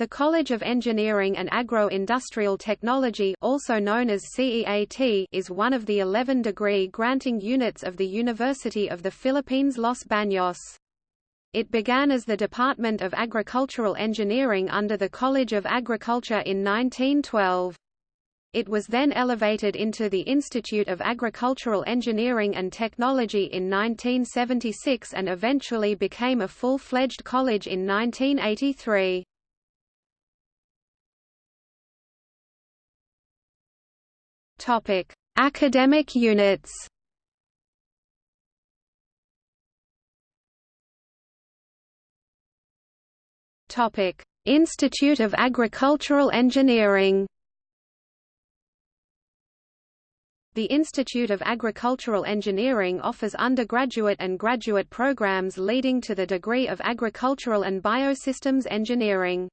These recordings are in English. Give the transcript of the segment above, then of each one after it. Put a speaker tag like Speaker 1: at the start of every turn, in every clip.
Speaker 1: The College of Engineering and Agro-Industrial Technology also known as CEAT is one of the 11 degree granting units of the University of the Philippines Los Baños. It began as the Department of Agricultural Engineering under the College of Agriculture in 1912. It was then elevated into the Institute of Agricultural Engineering and Technology in 1976 and eventually became a full-fledged college in 1983. Topic: Academic units. Topic: Institute of Agricultural Engineering. The Institute of Agricultural Engineering offers undergraduate and graduate programs leading to the degree of Agricultural and Biosystems Engineering.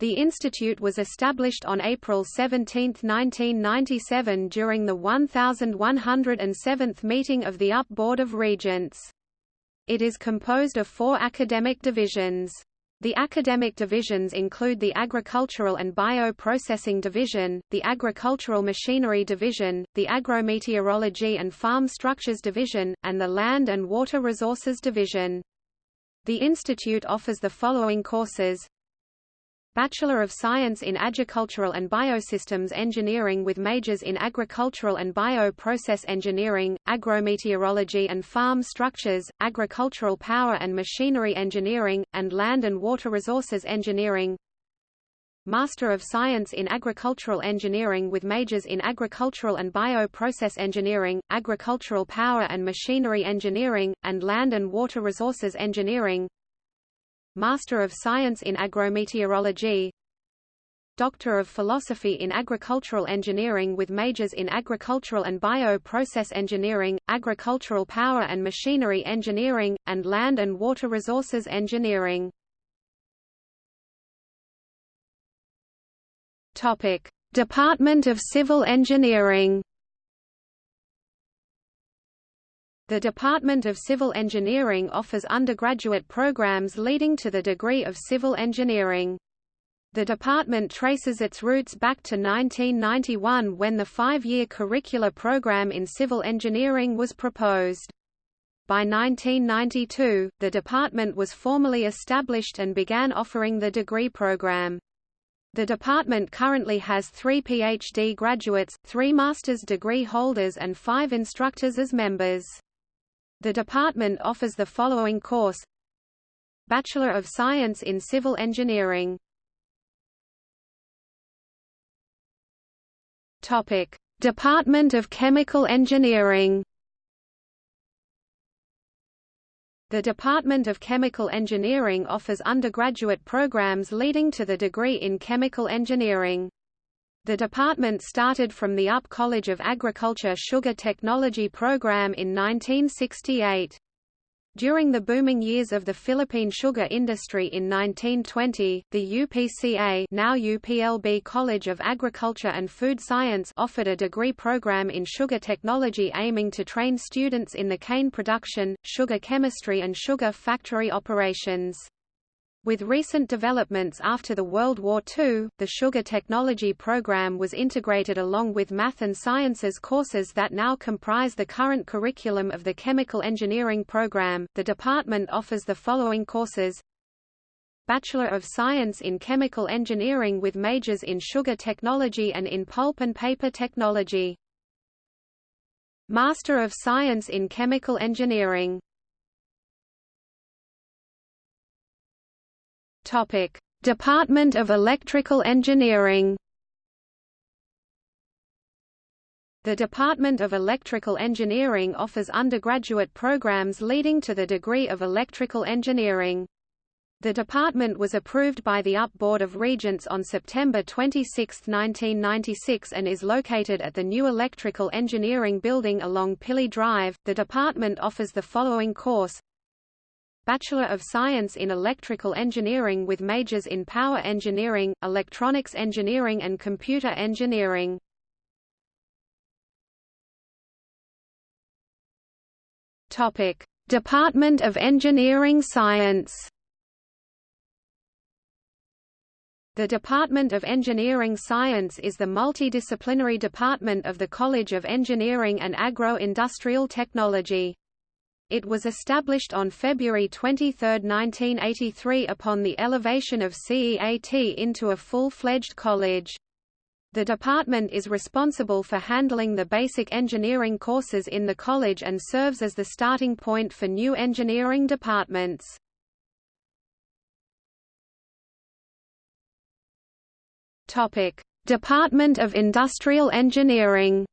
Speaker 1: The institute was established on April 17, 1997 during the 1107th meeting of the UP Board of Regents. It is composed of four academic divisions. The academic divisions include the Agricultural and Bio-Processing Division, the Agricultural Machinery Division, the Agrometeorology and Farm Structures Division, and the Land and Water Resources Division. The institute offers the following courses Bachelor of Science in Agricultural and Biosystems Engineering with majors in Agricultural and Bio-Process Engineering, Agrometeorology and Farm Structures, Agricultural Power and Machinery Engineering, and Land and Water Resources Engineering. Master of Science in Agricultural Engineering with majors in Agricultural and Bio-Process Engineering, Agricultural Power and Machinery Engineering, and Land and Water Resources Engineering Master of Science in Agrometeorology Doctor of Philosophy in Agricultural Engineering with majors in Agricultural and Bio-Process Engineering, Agricultural Power and Machinery Engineering, and Land and Water Resources Engineering. Department of Civil Engineering The Department of Civil Engineering offers undergraduate programs leading to the degree of civil engineering. The department traces its roots back to 1991 when the five-year curricular program in civil engineering was proposed. By 1992, the department was formally established and began offering the degree program. The department currently has three PhD graduates, three master's degree holders and five instructors as members. The department offers the following course. Bachelor of Science in Civil Engineering. Topic: Department of Chemical Engineering. The Department of Chemical Engineering offers undergraduate programs leading to the degree in chemical engineering. The department started from the UP College of Agriculture Sugar Technology program in 1968. During the booming years of the Philippine sugar industry in 1920, the UPCA now UPLB College of Agriculture and Food Science offered a degree program in sugar technology aiming to train students in the cane production, sugar chemistry and sugar factory operations. With recent developments after the World War II, the sugar technology program was integrated along with math and sciences courses that now comprise the current curriculum of the chemical engineering program. The department offers the following courses: Bachelor of Science in Chemical Engineering with majors in sugar technology and in pulp and paper technology. Master of Science in Chemical Engineering Topic: Department of Electrical Engineering. The Department of Electrical Engineering offers undergraduate programs leading to the degree of electrical engineering. The department was approved by the UP Board of Regents on September 26, 1996 and is located at the new Electrical Engineering Building along Pili Drive. The department offers the following course Bachelor of Science in Electrical Engineering with majors in Power Engineering, Electronics Engineering and Computer Engineering. Topic: Department of Engineering Science The Department of Engineering Science is the multidisciplinary department of the College of Engineering and Agro-Industrial Technology. It was established on February 23, 1983 upon the elevation of CEAT into a full-fledged college. The department is responsible for handling the basic engineering courses in the college and serves as the starting point for new engineering departments. Department of Industrial Engineering.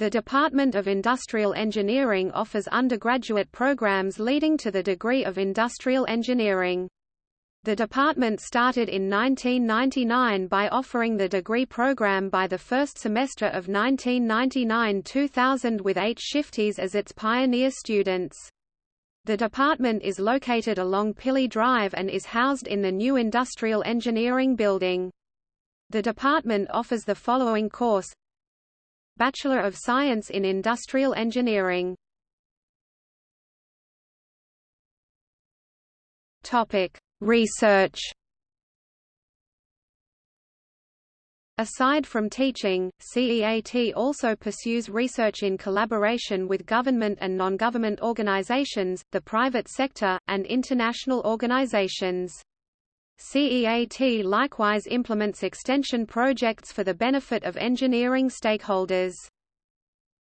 Speaker 1: The Department of Industrial Engineering offers undergraduate programs leading to the degree of Industrial Engineering. The department started in 1999 by offering the degree program by the first semester of 1999–2000 with eight shifties as its pioneer students. The department is located along Pili Drive and is housed in the new Industrial Engineering Building. The department offers the following course Bachelor of Science in Industrial Engineering Topic: Research Aside from teaching, CEAT also pursues research in collaboration with government and non-government organizations, the private sector, and international organizations. CEAT likewise implements extension projects for the benefit of engineering stakeholders.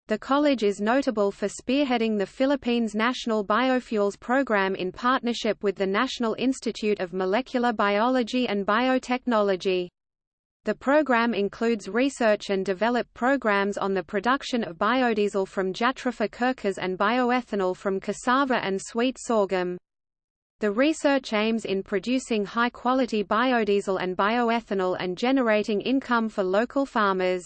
Speaker 1: The college is notable for spearheading the Philippines National Biofuels Program in partnership with the National Institute of Molecular Biology and Biotechnology. The program includes research and develop programs on the production of biodiesel from Jatropha curcas and bioethanol from cassava and sweet sorghum. The research aims in producing high-quality biodiesel and bioethanol and generating income for local farmers.